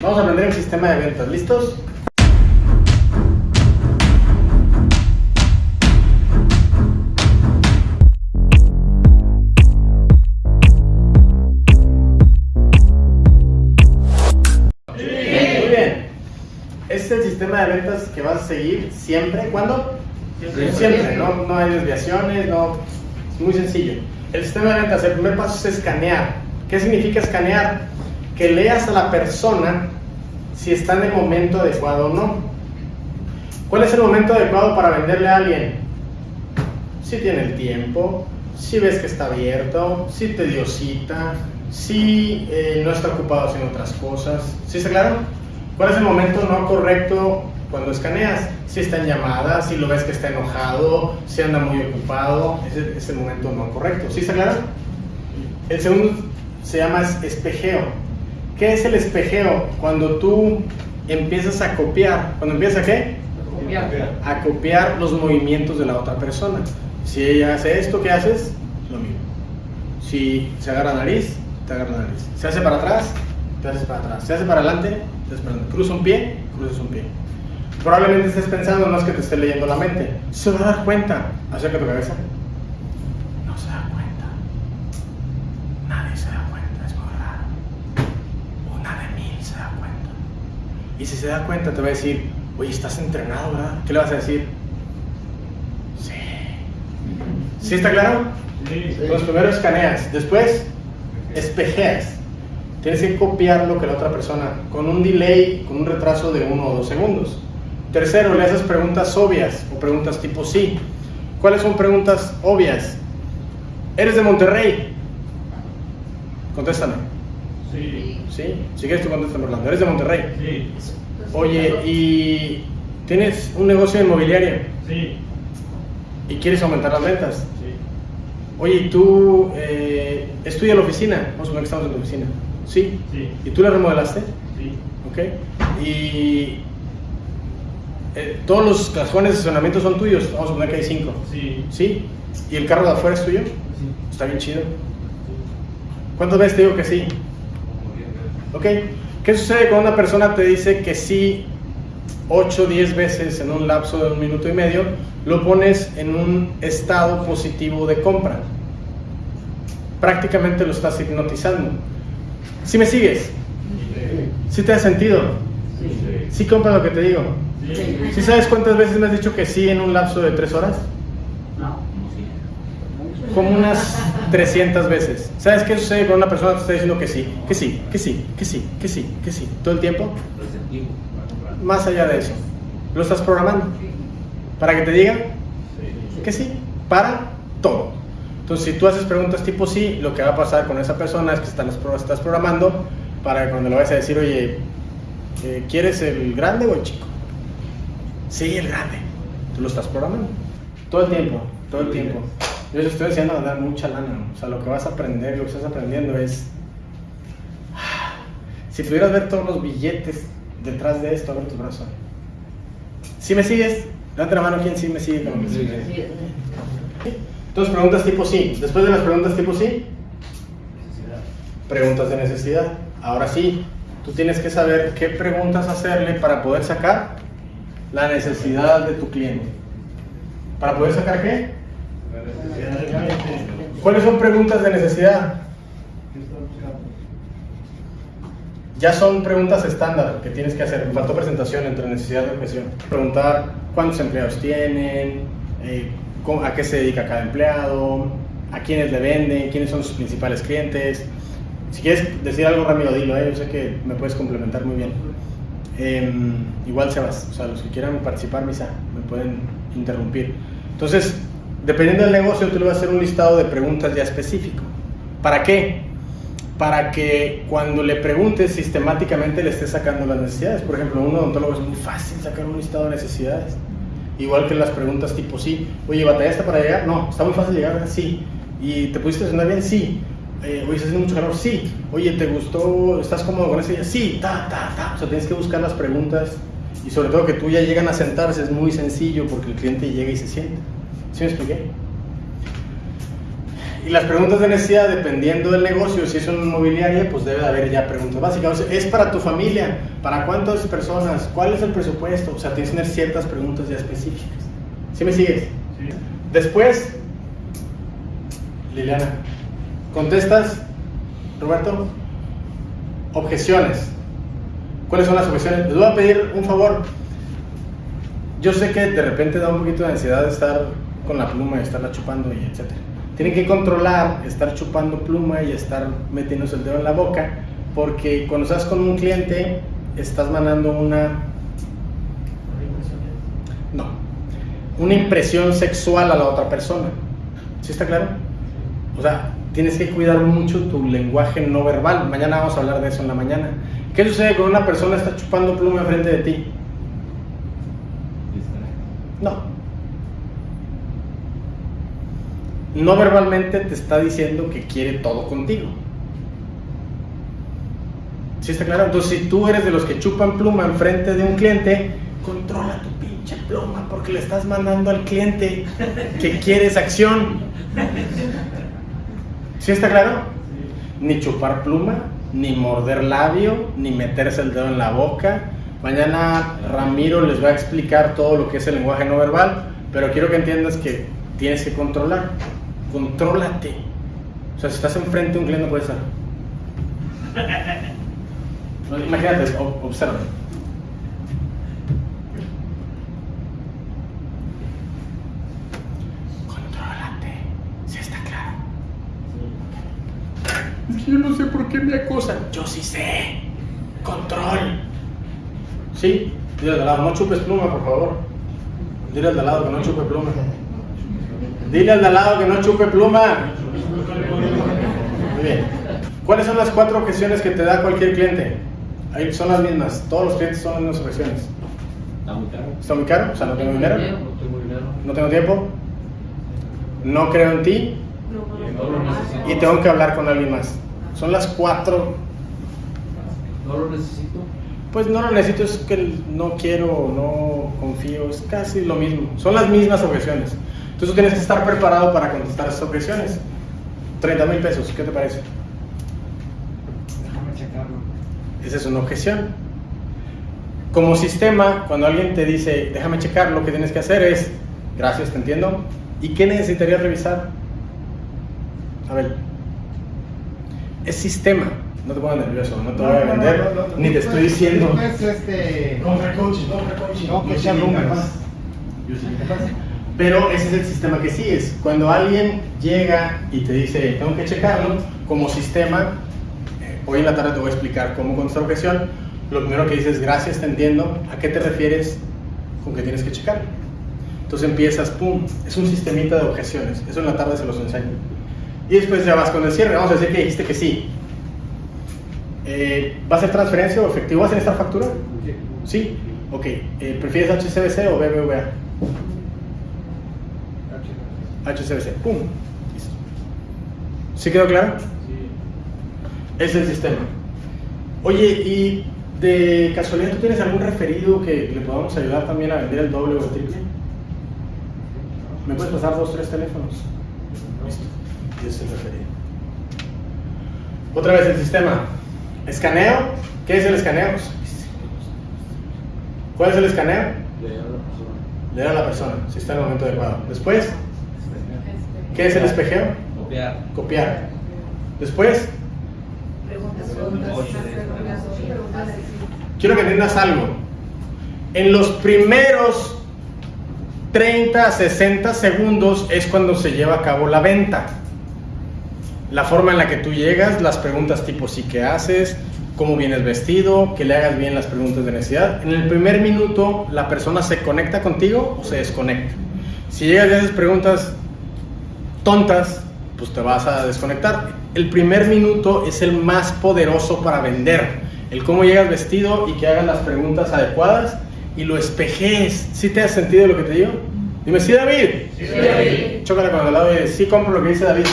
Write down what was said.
Vamos a aprender el sistema de ventas. ¿Listos? Muy bien. Este es el sistema de ventas que vas a seguir siempre. ¿Cuándo? Siempre. No, no hay desviaciones, no. Es muy sencillo. El sistema de ventas, el primer paso es escanear. ¿Qué significa escanear? Que leas a la persona si está en el momento adecuado o no. ¿Cuál es el momento adecuado para venderle a alguien? Si tiene el tiempo, si ves que está abierto, si te dio cita, si eh, no está ocupado haciendo otras cosas. ¿Sí está claro? ¿Cuál es el momento no correcto cuando escaneas? Si está en llamada, si lo ves que está enojado, si anda muy ocupado, ese es el momento no correcto. ¿Sí está claro? El segundo se llama espejeo. ¿Qué es el espejeo? Cuando tú empiezas a copiar. ¿Cuando empiezas a qué? A copiar los movimientos de la otra persona. Si ella hace esto, ¿qué haces? Lo mismo. Si se agarra la nariz, te agarra la nariz. Se hace para atrás, te haces para atrás. Se hace para adelante, te haces para adelante. Cruza un pie, cruzas un pie. Probablemente estés pensando, no es que te esté leyendo la mente. Se va a dar cuenta. Acerca tu cabeza. No se da cuenta. Nadie se da cuenta, es muy raro. Una de mil se da cuenta. Y si se da cuenta, te va a decir, oye, estás entrenado, ¿verdad? ¿Qué le vas a decir? Sí. ¿Sí está claro? Pues primero escaneas, después espejeas. Tienes que copiar lo que la otra persona, con un delay, con un retraso de uno o dos segundos. Tercero, le haces preguntas obvias o preguntas tipo sí. ¿Cuáles son preguntas obvias? ¿Eres de Monterrey? Contéstame. Sí. ¿Sí? Si quieres tú contéstame, Orlando. ¿Eres de Monterrey? Sí. Oye, ¿y tienes un negocio inmobiliario Sí. y quieres aumentar las ventas? Sí. Oye, ¿y tú eh, estudias en la oficina? Vamos a suponer que estamos en la oficina. ¿Sí? Sí. ¿Y tú la remodelaste? Sí. ¿Ok? Y eh, todos los cajones de estacionamiento son tuyos. Vamos a suponer que hay cinco. Sí. ¿Sí? ¿Y el carro de afuera es tuyo? Sí. Está bien chido. ¿Cuántas veces te digo que sí? ¿Ok? ¿Qué sucede cuando una persona te dice que sí 8 o 10 veces en un lapso de un minuto y medio? Lo pones en un estado positivo de compra. Prácticamente lo estás hipnotizando. ¿Sí me sigues? ¿Sí te ha sentido? Sí. ¿Sí compras lo que te digo? Sí. ¿Sí sabes cuántas veces me has dicho que sí en un lapso de 3 horas? No. Como unas 300 veces. ¿Sabes qué sucede cuando una persona te está diciendo que sí? Que sí, que sí, que sí, que sí, que sí. ¿Todo el tiempo? Más allá de eso. Lo estás programando. Para que te diga que sí. Para todo. Entonces, si tú haces preguntas tipo sí, lo que va a pasar con esa persona es que estás, estás programando para que cuando le vayas a decir, oye, eh, ¿quieres el grande o el chico? Sí, el grande. Tú lo estás programando. Todo el tiempo, todo el tiempo. Yo les estoy a ganar mucha lana. O sea, lo que vas a aprender, lo que estás aprendiendo es. Si pudieras ver todos los billetes detrás de esto, a ver tu brazo. ¿Sí me sigues? Levanta la mano quién sí me sigue sigue. Entonces, preguntas tipo sí. Después de las preguntas tipo sí, preguntas de necesidad. Ahora sí, tú tienes que saber qué preguntas hacerle para poder sacar la necesidad de tu cliente. ¿Para poder sacar qué? ¿Cuáles son preguntas de necesidad? Ya son preguntas estándar que tienes que hacer. Me faltó presentación entre necesidad y objeción. Preguntar cuántos empleados tienen, eh, a qué se dedica cada empleado, a quiénes le venden, quiénes son sus principales clientes. Si quieres decir algo rápido, dilo, eh, yo sé que me puedes complementar muy bien. Em, igual Sebas, o sea, los que quieran participar, misa, me pueden interrumpir. Entonces, dependiendo del negocio, tú le vas a hacer un listado de preguntas ya específico. ¿Para qué? Para que cuando le preguntes sistemáticamente le estés sacando las necesidades. Por ejemplo, un odontólogo es muy fácil sacar un listado de necesidades. Igual que las preguntas tipo sí. Oye, ¿batallaste para llegar? No. ¿Está muy fácil llegar? Sí. ¿Y te pudiste estacionar bien? Sí. Eh, oye, ¿está haciendo mucho calor? Sí. Oye, ¿te gustó? ¿Estás cómodo con ese día? Sí. Ta, ta, ta. O sea, tienes que buscar las preguntas y sobre todo que tú ya llegan a sentarse es muy sencillo porque el cliente llega y se siente. ¿Sí me expliqué? Y las preguntas de necesidad, dependiendo del negocio, si es una inmobiliaria, pues debe haber ya preguntas básicas. O sea, es para tu familia, para cuántas personas, cuál es el presupuesto. O sea, tienes que tener ciertas preguntas ya específicas. ¿Sí me sigues? Sí. Después, Liliana, contestas, Roberto, objeciones. ¿Cuáles son las objeciones? Les voy a pedir un favor. Yo sé que de repente da un poquito de ansiedad estar con la pluma y estarla chupando y etcétera. Tienen que controlar estar chupando pluma y estar metiéndose el dedo en la boca, porque cuando estás con un cliente estás mandando una no, una impresión sexual a la otra persona. ¿Sí está claro? O sea, tienes que cuidar mucho tu lenguaje no verbal. Mañana vamos a hablar de eso en la mañana. ¿Qué sucede cuando una persona está chupando pluma enfrente de ti? No. No verbalmente te está diciendo que quiere todo contigo. ¿Sí está claro? Entonces, si tú eres de los que chupan pluma enfrente de un cliente, controla tu pinche pluma porque le estás mandando al cliente que quieres acción. ¿Sí está claro? Ni chupar pluma, ni morder labio, ni meterse el dedo en la boca. Mañana Ramiro les va a explicar todo lo que es el lenguaje no verbal, pero quiero que entiendas que tienes que controlar. Contrólate. O sea, si estás enfrente de un cliente, no puedes estar. Imagínate, ob- observa. Contrólate. Si está claro. Es que yo no sé por qué me acosan. Yo sí sé. Control. ¿Sí? Dile al de lado, no chupes pluma, por favor. Dile al de lado que no chupe pluma. Dile al de al lado que no chupe pluma. Muy bien. ¿Cuáles son las cuatro objeciones que te da cualquier cliente? Ahí son las mismas. Todos los clientes son las mismas objeciones. Está muy caro. ¿Está muy caro? O sea, no tengo dinero. No tengo tiempo. No creo en ti. No lo necesito. Y tengo que hablar con alguien más. Son las cuatro. No lo necesito. Pues no lo necesito, es que no quiero, no confío, es casi lo mismo. Son las mismas objeciones. Entonces tú tienes que estar preparado para contestar esas objeciones. 30 mil pesos, ¿qué te parece? Déjame checarlo. Esa es una objeción. Como sistema, cuando alguien te dice, déjame checar, lo que tienes que hacer es, gracias, te entiendo. ¿Y qué necesitarías revisar? A ver, es sistema. No te pongas nervioso, no te voy a vender, ni te estoy diciendo. No es este. Compra coaching. No, que sean números. Pero ese es el sistema que sigues. Cuando alguien llega y te dice, tengo que checarlo, como sistema, eh, hoy en la tarde te voy a explicar cómo contestar objeción. Lo primero que dices, gracias, te entiendo. ¿A qué te refieres con que tienes que checarlo? Entonces empiezas, pum, es un sistemita de objeciones. Eso en la tarde se los enseño. Y después ya vas con el cierre. Vamos a decir que dijiste que sí. Eh, ¿Va a ser transferencia o efectivo? ¿Vas a esta factura? Sí. Ok. Eh, ¿Prefieres HCBC o BBVA? HCBC. Pum. Listo. ¿Sí quedó claro? Es el sistema. Oye, y de casualidad, ¿tú tienes algún referido que le podamos ayudar también a vender el doble o el triple? ¿Me puedes pasar dos, tres teléfonos? Listo. Y es el referido. Otra vez el sistema. Escaneo. ¿Qué es el escaneo? ¿Cuál es el escaneo? Leer a la persona. Leer a la persona, si está en el momento adecuado. Después, ¿qué es el espejeo? Copiar. Copiar. Después, quiero que entiendas algo. En los primeros 30 a 60 segundos es cuando se lleva a cabo la venta. La forma en la que tú llegas, las preguntas tipo sí que haces, cómo vienes vestido, que le hagas bien las preguntas de necesidad. En el primer minuto la persona se conecta contigo o se desconecta. Si llegas y haces preguntas tontas, pues te vas a desconectar. El primer minuto es el más poderoso para vender. El cómo llegas vestido y que hagas las preguntas adecuadas y lo espejees. ¿Sí te has sentido lo que te digo? Dime, sí, David. Sí, David. Chócala con el lado y sí compro lo que dice David.